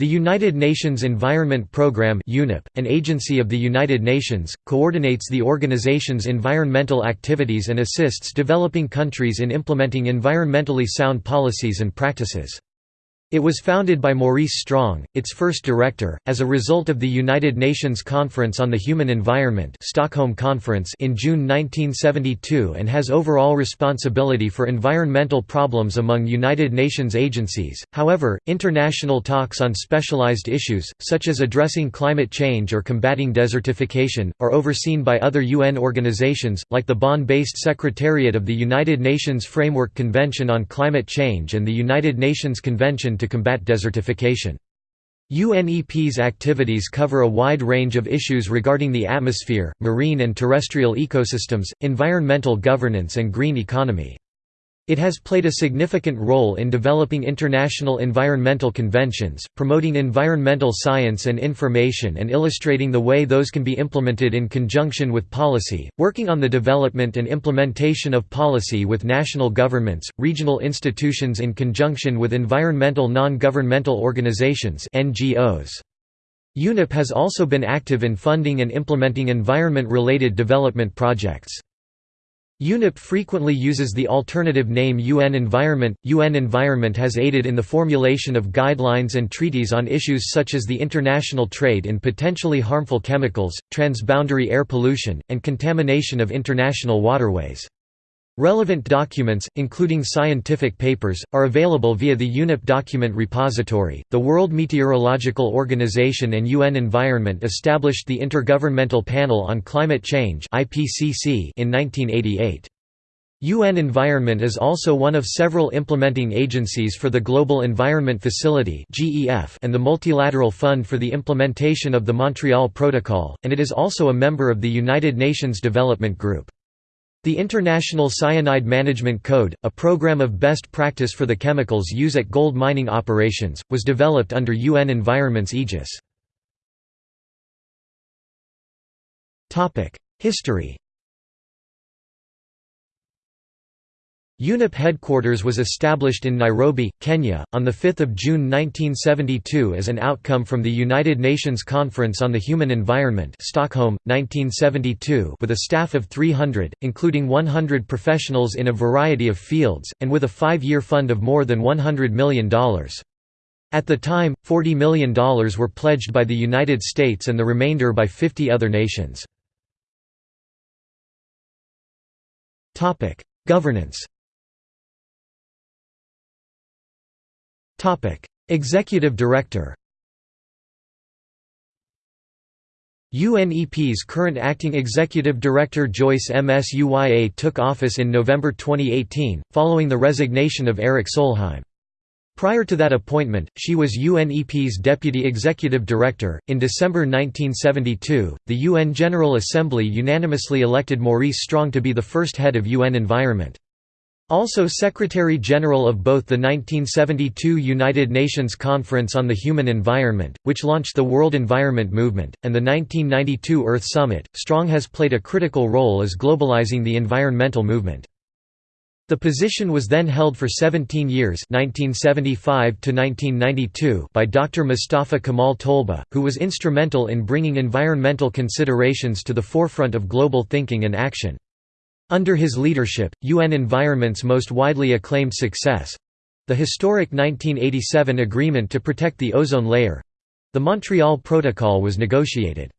The United Nations Environment Programme (UNEP), an agency of the United Nations, coordinates the organization's environmental activities and assists developing countries in implementing environmentally sound policies and practices. It was founded by Maurice Strong, its first director, as a result of the United Nations Conference on the Human Environment Stockholm Conference in June 1972 and has overall responsibility for environmental problems among United Nations agencies. However, international talks on specialized issues, such as addressing climate change or combating desertification, are overseen by other UN organizations, like the Bonn-based Secretariat of the United Nations Framework Convention on Climate Change and the United Nations Convention to combat desertification. UNEP's activities cover a wide range of issues regarding the atmosphere, marine and terrestrial ecosystems, environmental governance and green economy. It has played a significant role in developing international environmental conventions, promoting environmental science and information and illustrating the way those can be implemented in conjunction with policy, working on the development and implementation of policy with national governments, regional institutions in conjunction with environmental non-governmental organizations NGOs. UNEP has also been active in funding and implementing environment-related development projects. UNEP frequently uses the alternative name UN Environment. UN Environment has aided in the formulation of guidelines and treaties on issues such as the international trade in potentially harmful chemicals, transboundary air pollution, and contamination of international waterways. Relevant documents, including scientific papers, are available via the UNEP document repository. The World Meteorological Organization and UN Environment established the Intergovernmental Panel on Climate Change (IPCC) in 1988. UN Environment is also one of several implementing agencies for the Global Environment Facility and the Multilateral Fund for the Implementation of the Montreal Protocol, and it is also a member of the United Nations Development Group. The International Cyanide Management Code, a program of best practice for the chemicals used at gold mining operations, was developed under UN Environment's aegis. History UNEP headquarters was established in Nairobi, Kenya, on 5 June 1972 as an outcome from the United Nations Conference on the Human Environment Stockholm, 1972 with a staff of 300, including 100 professionals in a variety of fields, and with a five-year fund of more than $100 million. At the time, $40 million were pledged by the United States and the remainder by 50 other nations. Governance Executive Director UNEP's current acting executive director Joyce Msuya took office in November 2018, following the resignation of Erik Solheim. Prior to that appointment, she was UNEP's deputy executive director. In December 1972, the UN General Assembly unanimously elected Maurice Strong to be the first head of UN Environment. Also Secretary-General of both the 1972 United Nations Conference on the Human Environment, which launched the World Environment Movement, and the 1992 Earth Summit, Strong has played a critical role as globalizing the environmental movement. The position was then held for 17 years 1975 by Dr. Mustafa Kemal Tolba, who was instrumental in bringing environmental considerations to the forefront of global thinking and action. Under his leadership, UN Environment's most widely acclaimed success—the historic 1987 agreement to protect the ozone layer—the Montreal Protocol was negotiated.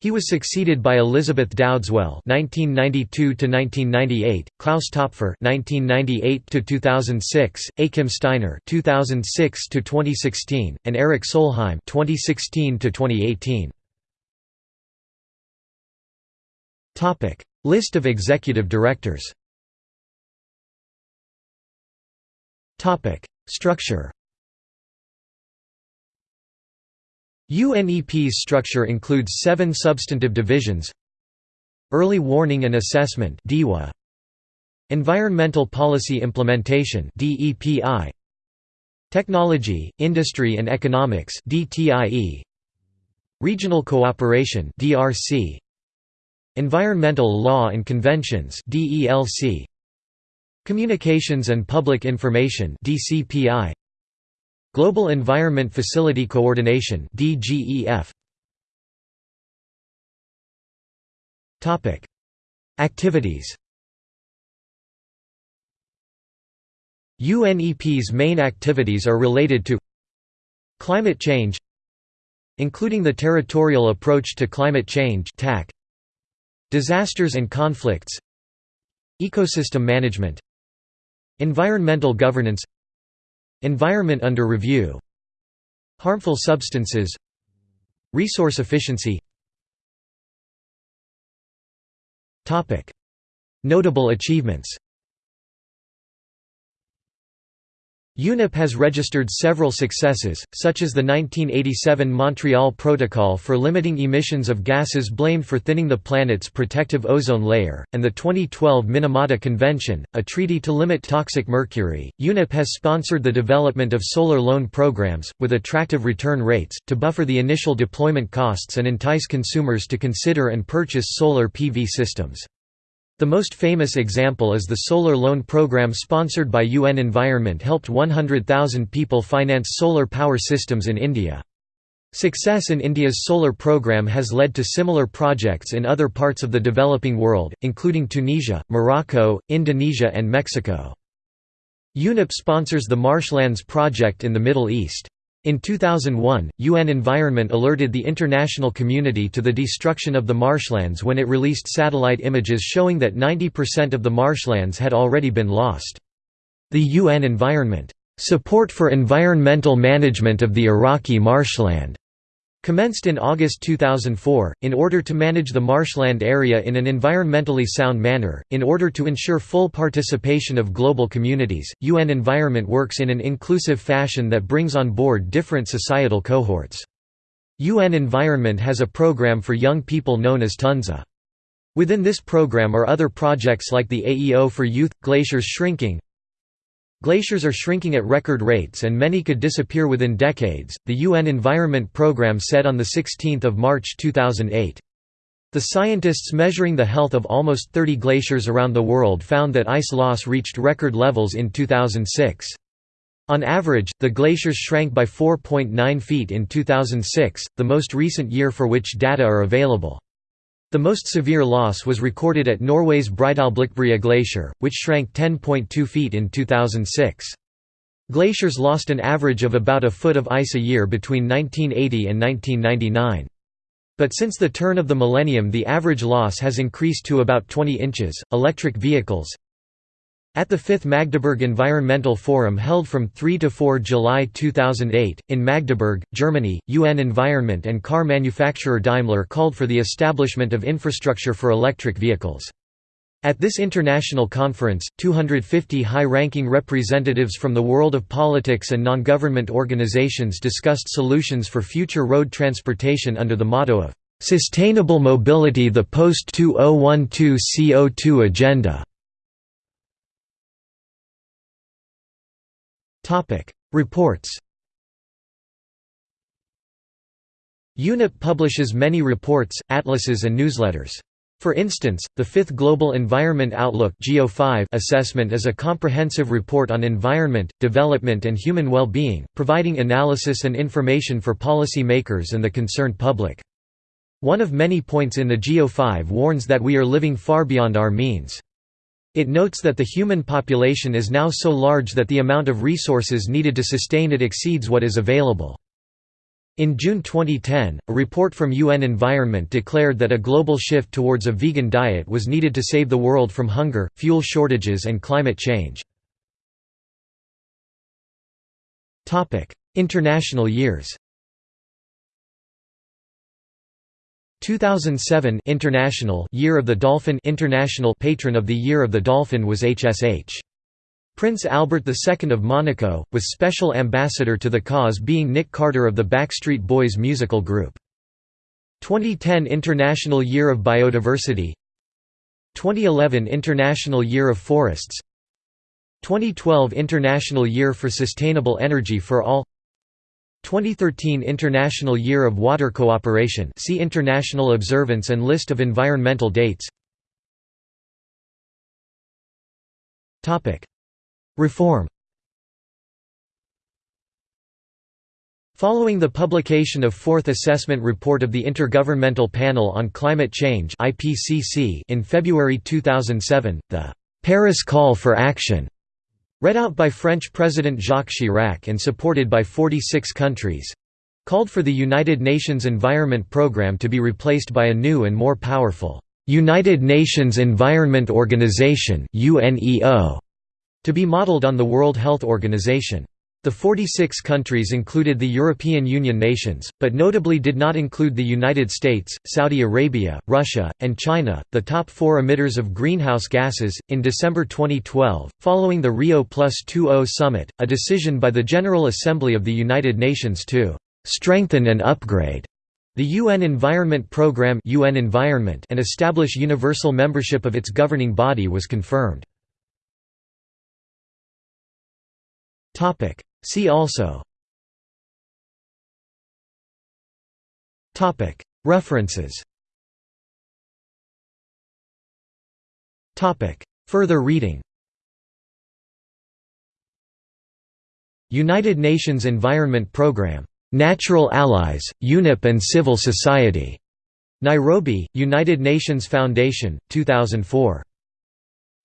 He was succeeded by Elizabeth Dowdeswell (1992–1998), Klaus Topfer (1998–2006), Achim Steiner (2006–2016), and Erik Solheim (2016–2018). Topic: List of executive directors. Structure. UNEP's structure includes seven substantive divisions. Early Warning and Assessment Environmental Policy Implementation Technology, Industry and Economics Regional Cooperation Environmental Law and Conventions DELC Communications and Public Information DCPI Global Environment Facility Coordination DGEF Topic. Activities. UNEP's main activities are related to climate change including the territorial approach to climate change TAC disasters and conflicts ecosystem management environmental governance environment under review harmful substances resource efficiency Topic: Notable achievements. UNEP has registered several successes, such as the 1987 Montreal Protocol for limiting emissions of gases blamed for thinning the planet's protective ozone layer, and the 2012 Minamata Convention, a treaty to limit toxic mercury. UNEP has sponsored the development of solar loan programs, with attractive return rates, to buffer the initial deployment costs and entice consumers to consider and purchase solar PV systems. The most famous example is the solar loan program sponsored by UN Environment helped 100,000 people finance solar power systems in India. Success in India's solar program has led to similar projects in other parts of the developing world, including Tunisia, Morocco, Indonesia and Mexico. UNEP sponsors the Marshlands Project in the Middle East. In 2001, UN Environment alerted the international community to the destruction of the marshlands when it released satellite images showing that 90% of the marshlands had already been lost. The UN Environment, "...support for environmental management of the Iraqi marshland", Commenced in August 2004, in order to manage the marshland area in an environmentally sound manner, in order to ensure full participation of global communities, UN Environment works in an inclusive fashion that brings on board different societal cohorts. UN Environment has a program for young people known as Tunza. Within this program are other projects like the AEO for Youth, Glaciers Shrinking, Glaciers are shrinking at record rates and many could disappear within decades, the UN Environment Programme said on 16 March 2008. The scientists measuring the health of almost 30 glaciers around the world found that ice loss reached record levels in 2006. On average, the glaciers shrank by 4.9 feet in 2006, the most recent year for which data are available. The most severe loss was recorded at Norway's Breidalblikbrea glacier, which shrank 10.2 feet in 2006. Glaciers lost an average of about a foot of ice a year between 1980 and 1999. But since the turn of the millennium, the average loss has increased to about 20 inches. Electric vehicles, at the 5th Magdeburg Environmental Forum held from 3 to 4 July 2008, in Magdeburg, Germany, UN Environment and car manufacturer Daimler called for the establishment of infrastructure for electric vehicles. At this international conference, 250 high-ranking representatives from the world of politics and non-government organizations discussed solutions for future road transportation under the motto of, "...sustainable mobility the post-2012 CO2 agenda." Topic: Reports. UNEP publishes many reports, atlases and newsletters. For instance, the Fifth Global Environment Outlook assessment is a comprehensive report on environment, development and human well-being, providing analysis and information for policy makers and the concerned public. One of many points in the GEO5 warns that we are living far beyond our means. It notes that the human population is now so large that the amount of resources needed to sustain it exceeds what is available. In June 2010, a report from UN Environment declared that a global shift towards a vegan diet was needed to save the world from hunger, fuel shortages and climate change. International years 2007 International Year of the Dolphin International Patron of the Year of the Dolphin was HSH. Prince Albert II of Monaco, with special ambassador to the cause being Nick Carter of the Backstreet Boys musical group. 2010 International Year of Biodiversity 2011 International Year of Forests 2012 International Year for Sustainable Energy for All 2013 International Year of Water Cooperation see International Observance and List of environmental dates. Reform. Following the publication of Fourth Assessment Report of the Intergovernmental Panel on Climate Change in February 2007, the «Paris Call for Action» read out by French President Jacques Chirac and supported by 46 countries called for the United Nations Environment Programme to be replaced by a new and more powerful United Nations Environment Organization to be modeled on the World Health Organization. The 46 countries included the European Union nations, but notably did not include the United States, Saudi Arabia, Russia, and China, the top four emitters of greenhouse gases. In December 2012, following the Rio Plus 20 summit, a decision by the General Assembly of the United Nations to strengthen and upgrade the UN Environment Programme UN Environment and establish universal membership of its governing body was confirmed. See also References Further reading United Nations Environment Programme. Natural Allies, UNEP and Civil Society. Nairobi, United Nations Foundation, 2004.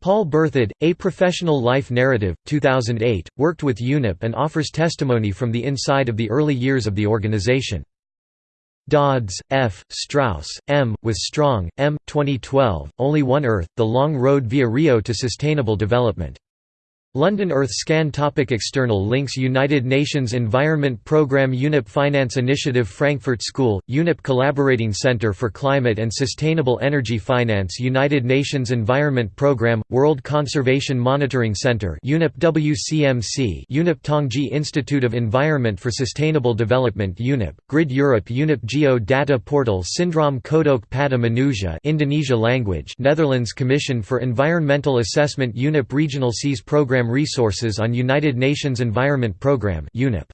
Paul Berthoud, A Professional Life Narrative, 2008, worked with UNEP and offers testimony from the inside of the early years of the organization. Dodds, F., Strauss, M., with Strong, M., 2012, Only One Earth, The Long Road via Rio to Sustainable Development. London Earthscan topic External links United Nations Environment Programme UNEP Finance Initiative Frankfurt School, UNEP Collaborating Center for Climate and Sustainable Energy Finance United Nations Environment Programme, World Conservation Monitoring Center UNEP WCMC UNEP Tongji Institute of Environment for Sustainable Development UNEP, Grid Europe UNEP Geo Data Portal Syndrome Kodok Pada Manusia Indonesia language Netherlands Commission for Environmental Assessment UNEP Regional Seas Programme Program Resources on United Nations Environment Programme UNEP